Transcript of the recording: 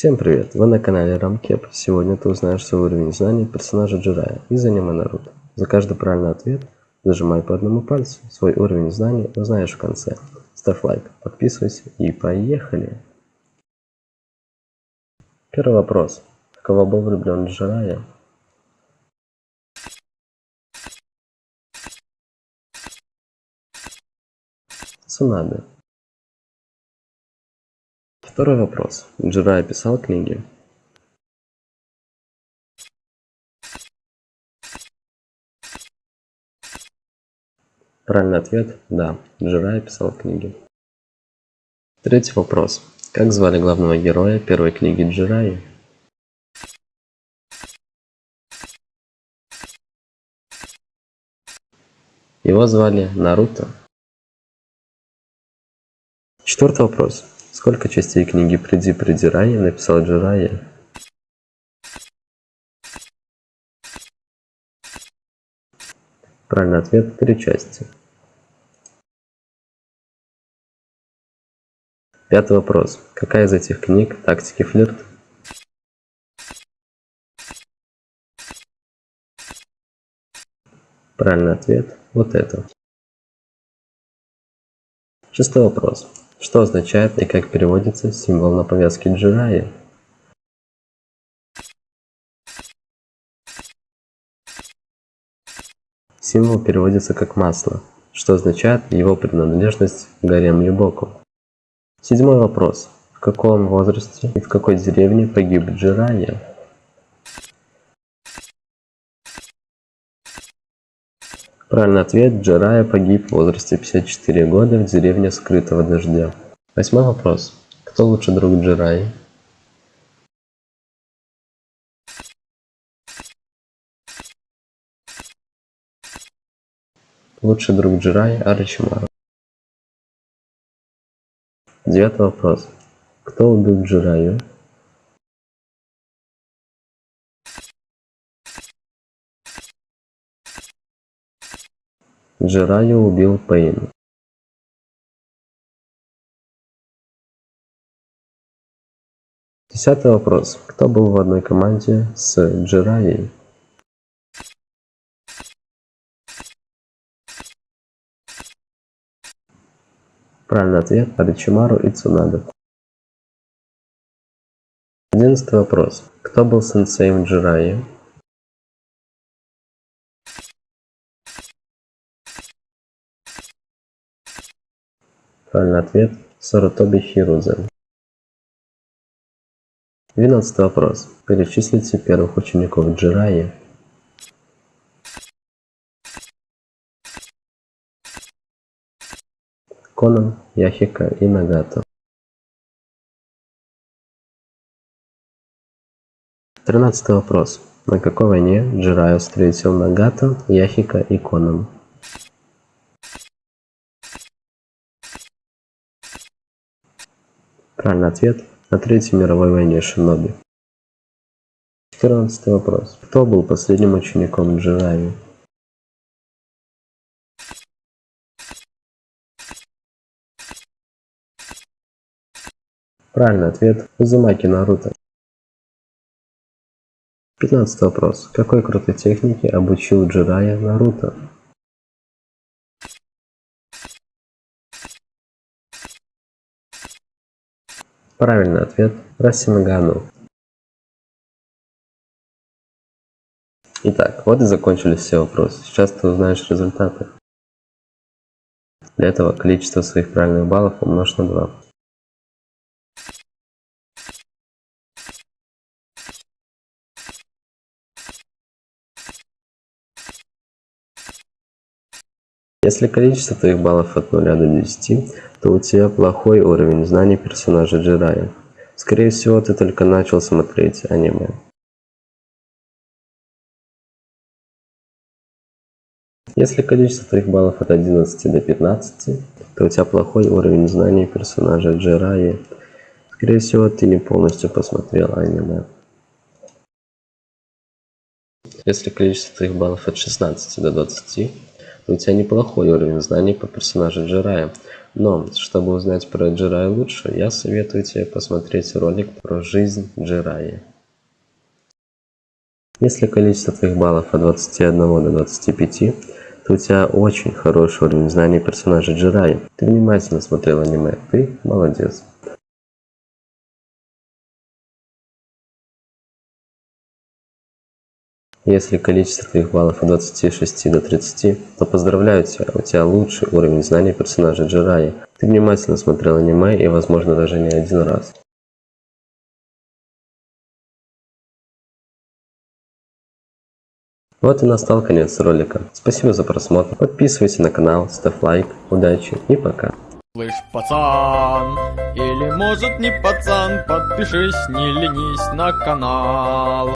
Всем привет! Вы на канале Рамкеп. Сегодня ты узнаешь свой уровень знаний персонажа Джирая из аниме Наруто. За каждый правильный ответ зажимай по одному пальцу. Свой уровень знаний узнаешь в конце. Ставь лайк, подписывайся и поехали! Первый вопрос. Кого был влюблен Джирая? Цунабе. Второй вопрос. Джирай писал книги? Правильный ответ – да. Джирай писал книги. Третий вопрос. Как звали главного героя первой книги Джираи? Его звали Наруто. Четвертый вопрос. Сколько частей книги «Приди, приди, Рай» написал Джирайя? Правильный ответ – три части. Пятый вопрос. Какая из этих книг «Тактики флирт»? Правильный ответ – вот это. Шестой вопрос. Что означает и как переводится символ на повязке Джираи? Символ переводится как масло, что означает его принадлежность к горе Млибоку. Седьмой вопрос. В каком возрасте и в какой деревне погиб Джирайя? Правильный ответ. Джарая погиб в возрасте 54 года в деревне Скрытого Дождя. Восьмой вопрос. Кто лучший друг Джираи? Лучший друг Джираи Арачимару. Девятый вопрос. Кто убил Джираю? Джирайя убил Пейн. Десятый вопрос. Кто был в одной команде с Джирайей? Правильный ответ – Аричимару и Цунада. Одиннадцатый вопрос. Кто был сенсеем Джирайи? Правильный ответ – Сарутоби Хирудзе. Двенадцатый вопрос. Перечислите первых учеников Джираи. Конан, Яхика и Нагата. Тринадцатый вопрос. На какой войне Джираю встретил Нагата, Яхика и Конан? Правильный ответ – на Третьей мировой войне Шиноби. 14 вопрос. Кто был последним учеником Джираи? Правильный ответ – Узумаки Наруто. 15 вопрос. Какой крутой технике обучил Джирая Наруто? Правильный ответ – Расимагану. Итак, вот и закончились все вопросы. Сейчас ты узнаешь результаты. Для этого количество своих правильных баллов умножь на 2. Если количество твоих баллов от 0 до 10, то у тебя плохой уровень знаний персонажа Джирая. Скорее всего, ты только начал смотреть аниме. Если количество твоих баллов от 11 до 15, то у тебя плохой уровень знаний персонажа Джираи. Скорее всего, ты не полностью посмотрел аниме. Если количество твоих баллов от 16 до 20, у тебя неплохой уровень знаний по персонажу Джирая. Но, чтобы узнать про Джирай лучше, я советую тебе посмотреть ролик про жизнь Джираи. Если количество твоих баллов от 21 до 25, то у тебя очень хороший уровень знаний персонажа Джираи. Ты внимательно смотрел аниме, ты молодец. Если количество твоих баллов от 26 до 30, то поздравляю тебя, у тебя лучший уровень знаний персонажа Джираи. Ты внимательно смотрел аниме и, возможно, даже не один раз. Вот и настал конец ролика. Спасибо за просмотр. Подписывайся на канал, ставь лайк. Удачи и пока. Слышь, пацан, или может не пацан, подпишись, не ленись на канал.